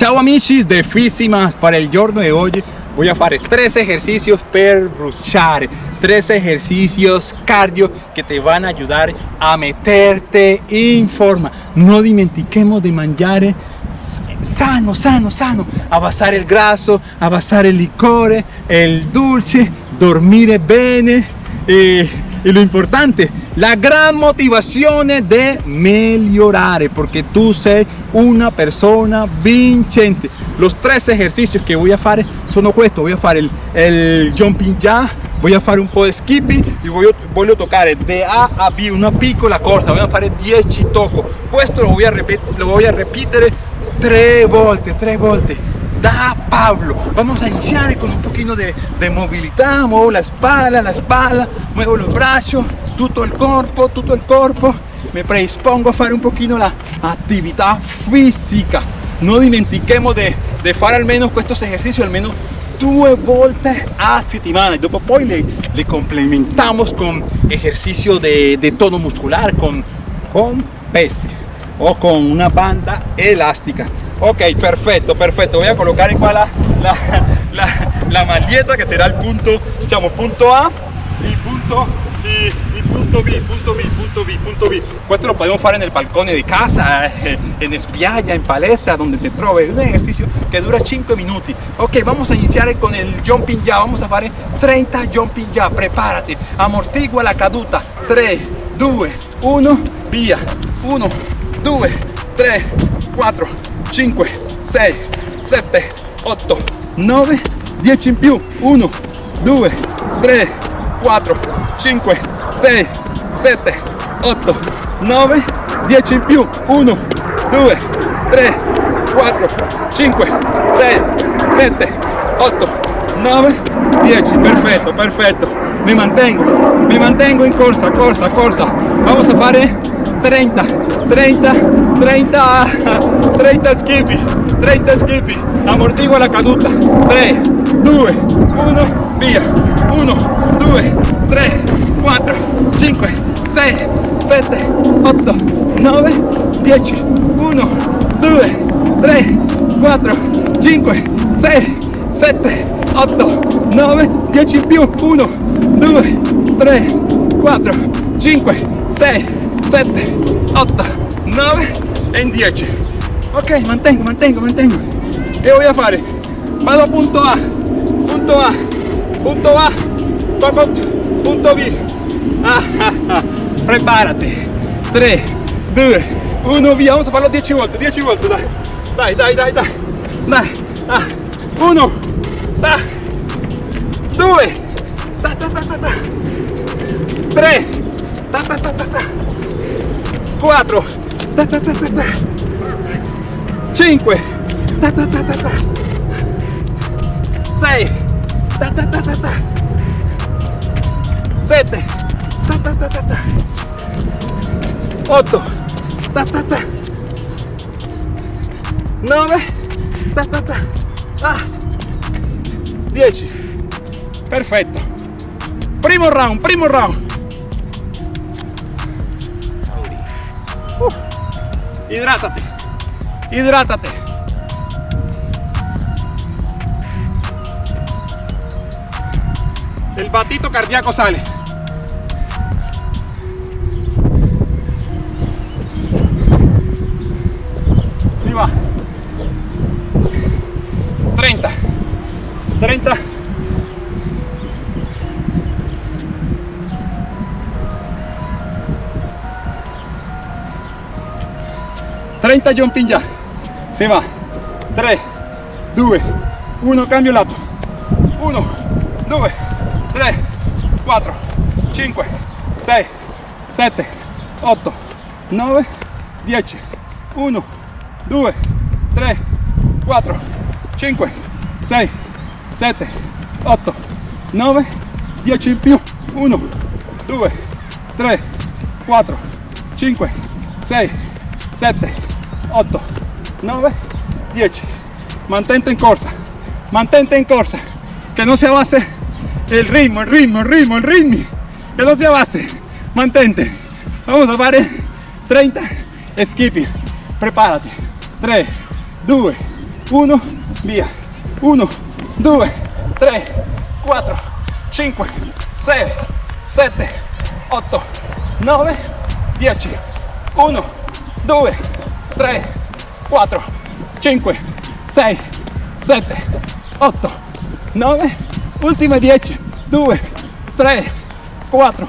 Ciao amici de Fisimas, para il giorno di oggi voy a fare tres ejercicios per bruciare, tres ejercicios cardio que te van a ayudar a meterte in forma. No dimentiquemos de mangiare sano, sano, sano, abbassare il grasso, abbassare il liquore, il dolce, dormire bene e, e lo importante la gran motivación de mejorar porque tú sei una persona vincente los tres ejercicios que voy a hacer son estos voy a hacer el, el jumping ya voy a hacer un po' de skipping y voy, voy a tocar de A a B una piccola corsa voy a hacer 10 toco esto lo voy a repetir lo voy a repetir tres volte tres volte da Pablo. Vamos a iniciar con un poquito de, de movilidad, muevo la espalda, la espalda, muevo los brazos, todo el cuerpo, todo el cuerpo. Me predispongo a hacer un poquito la actividad física. No dimentiquemos de, de hacer al menos estos ejercicios, al menos dos volte a settimana. Dopo poi le, le complementamos con ejercicio de, de tono muscular, con, con o con una banda elástica ok perfecto perfecto. Voy a colocar en la, la, la, la será el punto punto A y punto y, punto B punto B punto B punto B. Esto lo podemos hacer en el balcón de casa eh, en espialla en palestra donde te troves un ejercicio que dura 5 minutos ok vamos a iniciar con el jumping ya. Vamos a hacer 30 jumping ya. Prepárate. Amortigua la caduta. 3 2 1 via 1 2 3 4 5 6 7 8 9 10 in più. 1 2 3 4 5 6 7 8 9 10 in più. 1 2 3 4 5 6 7 8 9 10 perfecto perfecto mi mantengo mi mantengo in corsa corsa corsa. Vamos a fare 30 30 30 30 skippy 30 skippy. Amortigua la caduta. 3 2 1 via 1 2 3 4 5 6 7 8 9 10 1 2 3 4 5 6 7 8 9 10 in più 1 2 3 4 5 6 7, 8, 9 en 10 ok mantengo mantengo mantengo. ¿Qué voy a hacer? vado a punto A punto A punto A punto B. Ah, ah, ah. prepárate. 3 2 1 via vamos a farlo 10 volte 10 volte dai dai dai dai dai dai ah. 1 da 2 da, da, da, da, 3 ta, ta, ta, ta, ta. 4 ta, ta, ta, ta, 5 ta, ta, ta, ta, 6 ta, ta, ta, ta, 7 ta, ta, ta, ta, 8 ta, ta, ta. 9 ta, ta, ta. Ah. 10 perfetto. Primo round primo round hidrátate, hidrátate. El batito cardíaco sale. 30 jumping ya. Se va. 3 2 1 cambio lato 1 2 3 4 5 6 7 8 9 10 1 2 3 4 5 6 7 8 9 10 in più 1 2 3 4 5 6 7 8 9 10 mantente en corsa mantente en corsa que no se base el ritmo el ritmo el ritmo el ritmo que no se base mantente. Vamos a hacer 30 skipping prepárate. 3 2 1 via 1 2 3 4 5 6 7 8 9 10 1 2 3 4 5 6 7 8 9 ultime 10 2 3 4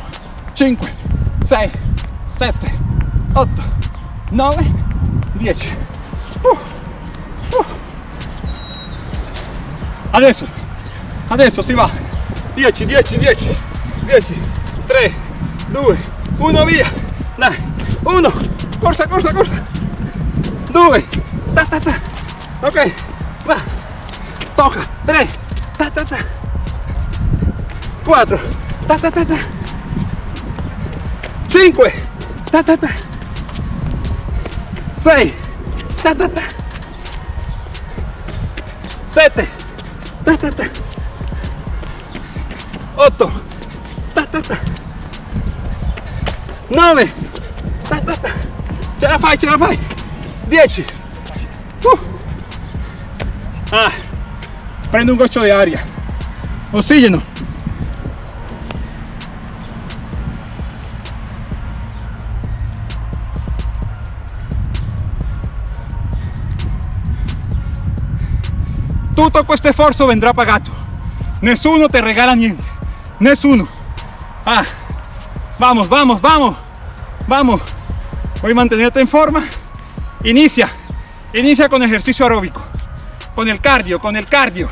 5 6 7 8 9 10 uh, uh. adesso adesso si va. 10 10 10 10 3 2 1 via. Dai 1 corsa corsa corsa 2 ta ta ta. Ok va. Tocca 3 ta ta ta. 4 ta ta ta ta. 5 ta ta ta. 6 ta ta ta. 7 ta ta ta. 8 ta ta ta. 9 ta ta ta. La 10 uh. ah. prendo un goccio di aria ossigeno tutto questo sforzo vendrà pagato. Nessuno te regala niente nessuno ah vamos vamos vamos. Vamos. Voy a mantenerte en forma inicia inicia con ejercicio aeróbico con el cardio con el cardio.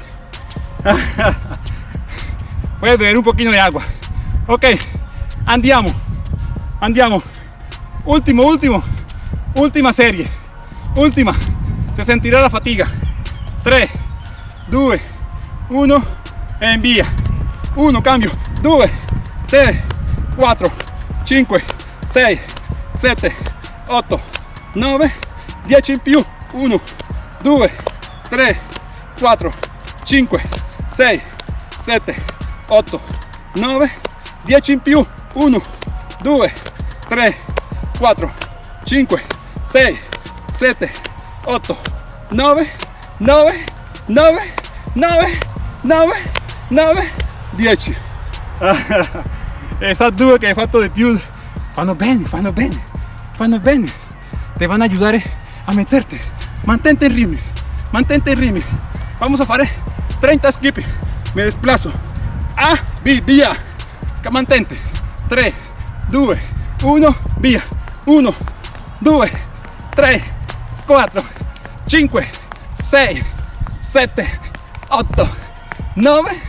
Voy a beber un poquito de agua. Ok andiamo andiamo. Último último última serie última. Se sentirá la fatiga. 3 2 1 e invia 1 cambio. 2 3 4 5 6 7 8 9 10 in più 1 2 3 4 5 6 7 8 9 10 in più 1 2 3 4 5 6 7 8 9 9 9 9 9 9 10 esas due che hai fatto di più fanno bene fanno bene fanno bene te van a ayudar a meterte. Mantente en ritmo mantente en ritmo vamos a fare 30 skip me desplazo. A B via mantente. 3 2 1 via 1 2 3 4 5 6 7 8 9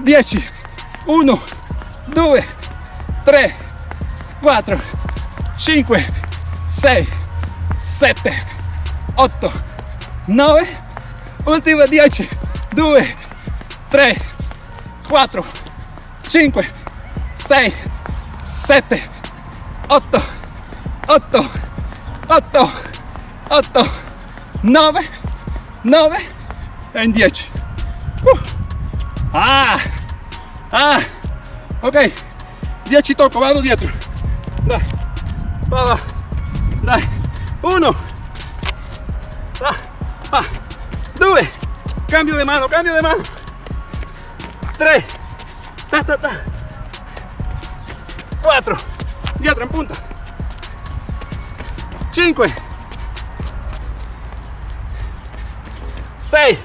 10 1 2 3 4 5 6 7 8 9 ultima 10 2 3 4 5 6 7 8 8 8 8 9 9 e 10 uh. ah ah ok 10 tocco vado dietro. Dai va va dai 1 ah, ah. 2 cambio de mano cambio de mano. 3 ta ta ta. 4 dietro en punta. 5 6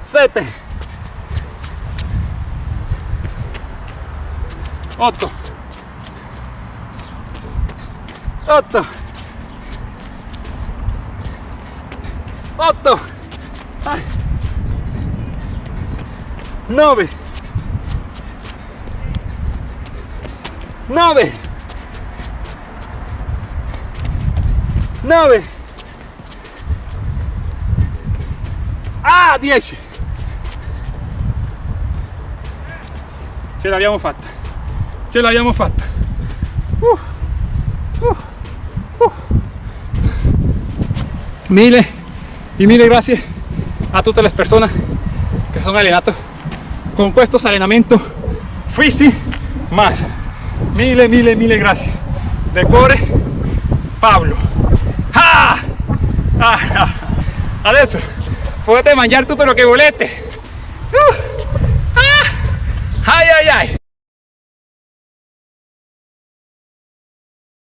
7 8 8 8 9 9 9 ah 10 ce l'abbiamo fatta. Ce l'abbiamo fatta. Uh, uh, uh. 1000 Y mille gracias a todas las personas que son allenato con questo allenamento fisi ma mille mille mille gracias. de cuore Pablo ah! Ah, ah. adesso potete mangiare tutto lo que volete uh! ah! ai ai ai